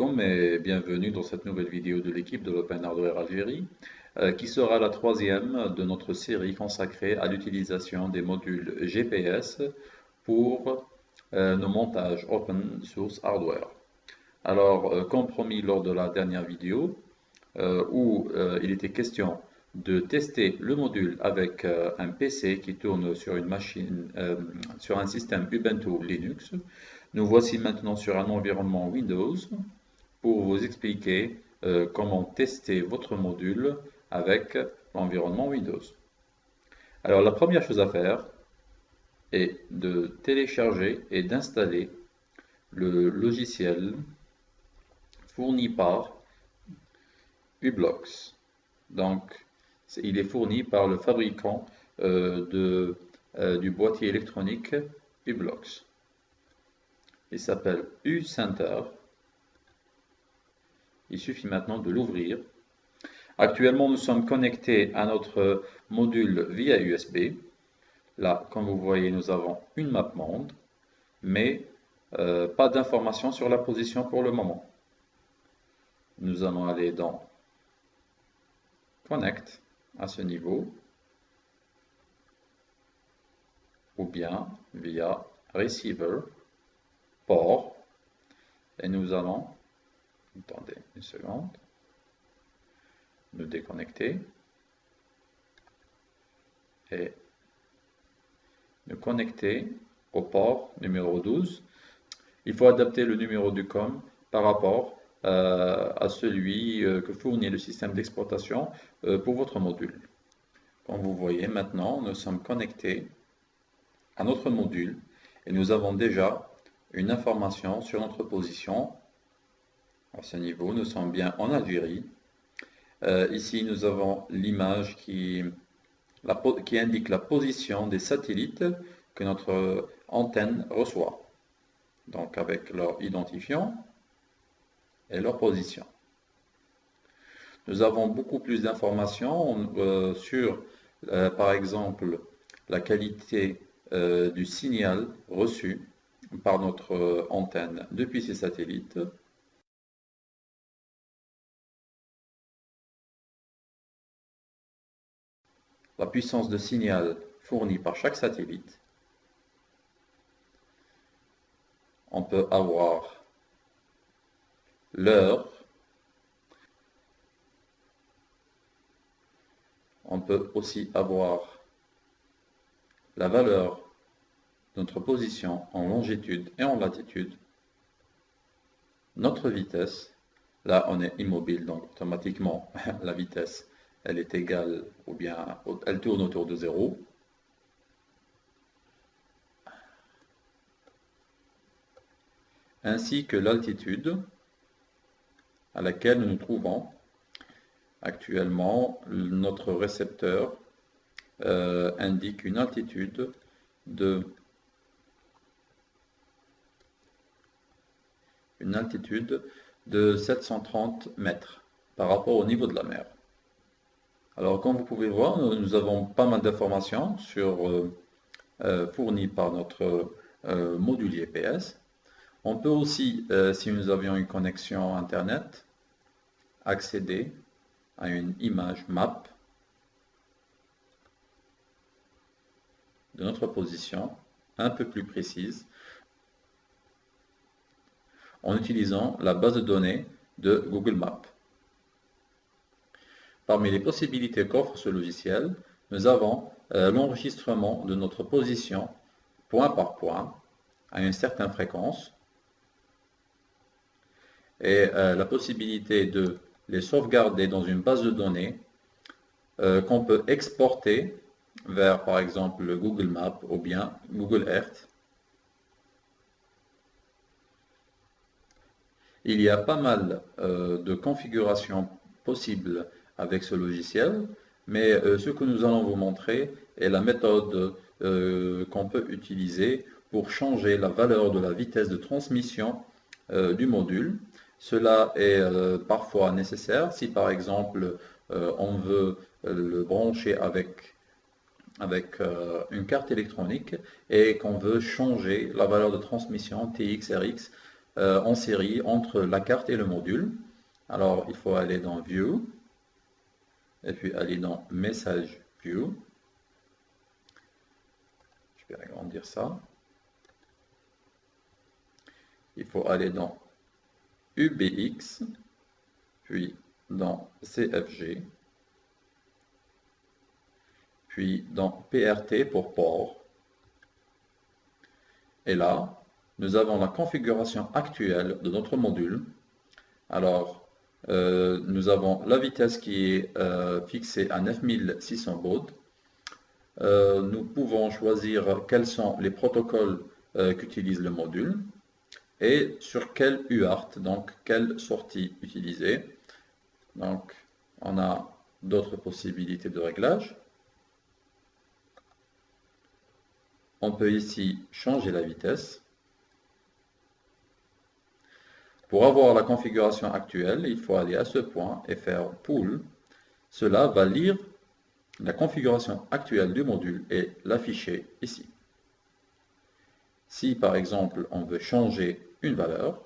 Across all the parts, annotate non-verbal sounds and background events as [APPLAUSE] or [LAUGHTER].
et bienvenue dans cette nouvelle vidéo de l'équipe de l'Open Hardware Algérie euh, qui sera la troisième de notre série consacrée à l'utilisation des modules GPS pour euh, nos montages Open Source Hardware. Alors, euh, comme promis lors de la dernière vidéo où il était question de tester le module avec un PC qui tourne sur une machine, sur un système Ubuntu Linux, nous voici maintenant sur un environnement Windows pour vous expliquer euh, comment tester votre module avec l'environnement Windows. Alors la première chose à faire est de télécharger et d'installer le logiciel fourni par Ublox. Donc il est fourni par le fabricant euh, de, euh, du boîtier électronique Ublox. Il s'appelle U-Center. Il suffit maintenant de l'ouvrir. Actuellement, nous sommes connectés à notre module via USB. Là, comme vous voyez, nous avons une map monde, mais euh, pas d'informations sur la position pour le moment. Nous allons aller dans Connect à ce niveau, ou bien via Receiver port et nous allons, attendez une seconde, nous déconnecter et nous connecter au port numéro 12. Il faut adapter le numéro du COM par rapport euh, à celui euh, que fournit le système d'exploitation euh, pour votre module. Comme vous voyez maintenant, nous sommes connectés à notre module et nous avons déjà une information sur notre position. À ce niveau, nous sommes bien en Algérie. Euh, ici, nous avons l'image qui, indique la position des satellites que notre antenne reçoit. Donc avec leur identifiant et leur position. Nous avons beaucoup plus d'informations euh, sur, euh, par exemple, la qualité du signal reçu par notre antenne depuis ces satellites. La puissance de signal fournie par chaque satellite. On peut avoir l'heure. On peut aussi avoir la valeur notre position en longitude et en latitude, notre vitesse, là on est immobile, donc automatiquement [LAUGHS] la vitesse elle est égale ou bien elle tourne autour de zéro. ainsi que l'altitude à laquelle nous nous trouvons. Actuellement, notre récepteur euh, indique une altitude de une altitude de 730 mètres par rapport au niveau de la mer. Alors comme vous pouvez voir, nous avons pas mal d'informations euh, euh, fournies par notre euh, module IPS. On peut aussi, si nous avions une connexion Internet, accéder à une image map de notre position un peu plus précise en utilisant la base de données de Google Maps. Parmi les possibilités qu'offre ce logiciel, nous avons euh, l'enregistrement de notre position point par point à une certaine fréquence et euh, la possibilité de les sauvegarder dans une base de données euh, qu'on peut exporter vers par exemple Google Maps ou bien Google Earth. Il y a pas mal de configurations possibles avec ce logiciel, mais euh, ce que nous allons vous montrer est la méthode euh, qu'on peut utiliser pour changer la valeur de la vitesse de transmission du module. Cela est parfois nécessaire si par exemple on veut le brancher avec, avec une carte électronique et qu'on veut changer la valeur de transmission TX, RX en série entre la carte et le module. Alors, il faut aller dans View, et puis aller dans Message View. Je vais agrandir ça. Il faut aller dans UBX, puis dans CFG, puis dans PRT pour port. Et là, nous avons la configuration actuelle de notre module. Alors, euh, nous avons la vitesse qui est euh, fixée à 9600 bauds. Euh, nous pouvons choisir quels sont les protocoles qu'utilise le module et sur quel UART, donc quelle sortie utiliser. Donc, on a d'autres possibilités de réglage. On peut ici changer la vitesse. Pour avoir la configuration actuelle, il faut aller à ce point et faire Pool. Cela va lire la configuration actuelle du module et l'afficher ici. Si par exemple on veut changer une valeur,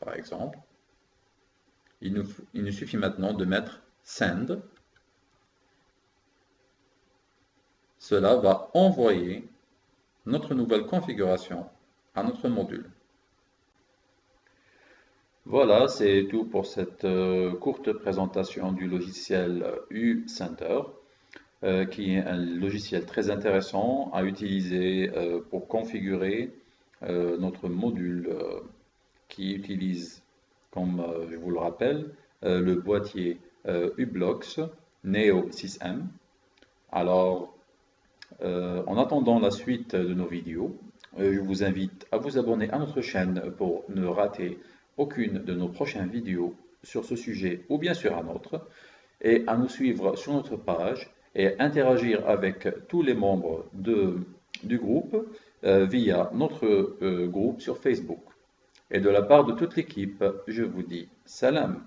par exemple, il nous, il nous suffit maintenant de mettre Send. Cela va envoyer notre nouvelle configuration à notre module. Voilà, c'est tout pour cette euh, courte présentation du logiciel U-Center, euh, qui est un logiciel très intéressant à utiliser euh, pour configurer notre module qui utilise, comme je vous le rappelle, le boîtier U-Blocks Neo 6M. Alors, en attendant la suite de nos vidéos, je vous invite à vous abonner à notre chaîne pour ne rater aucune de nos prochaines vidéos sur ce sujet ou bien sur un autre, et à nous suivre sur notre page et interagir avec tous les membres de, du groupe euh, via notre euh, groupe sur Facebook. Et de la part de toute l'équipe, je vous dis salam.